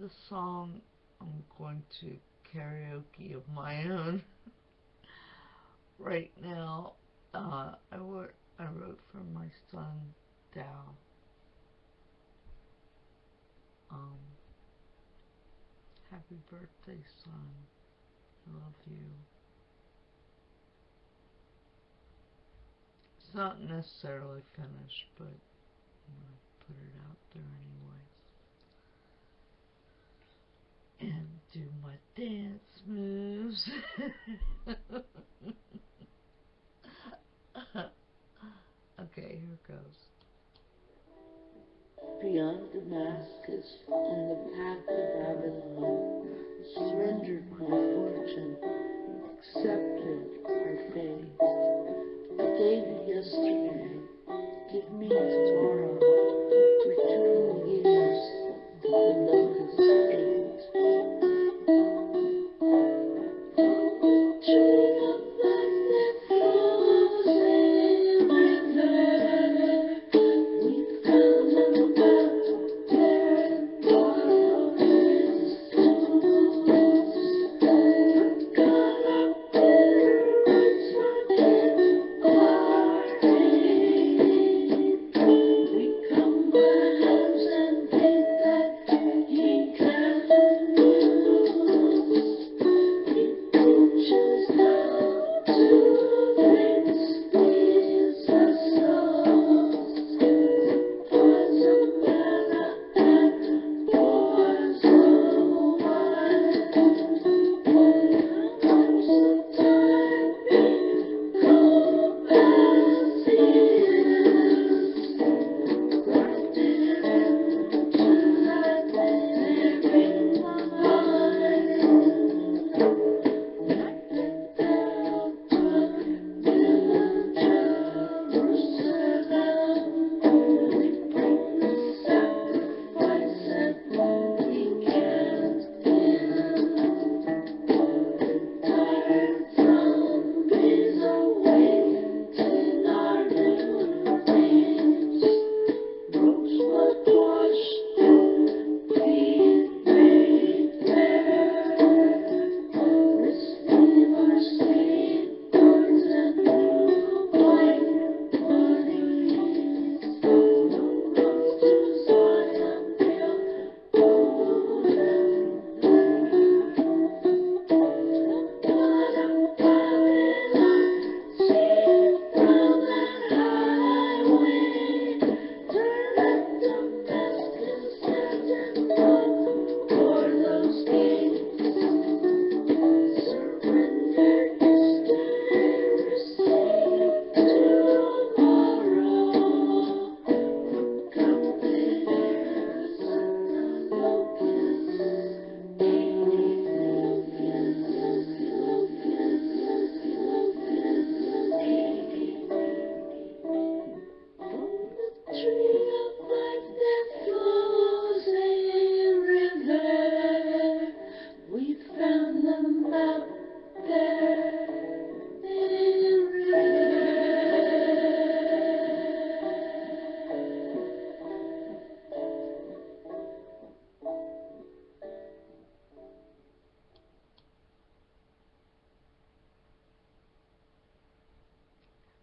the song I'm going to karaoke of my own right now. Uh, I, wrote, I wrote for my son, Dow. Um, happy birthday, son. I love you. It's not necessarily finished, but I'm going to put it out there anyway. do my dance moves. okay, here goes. Beyond Damascus, on the path to Babylon, surrendered my fortune, accepted my fate.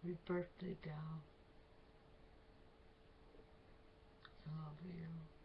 Happy birthday, doll. I love you.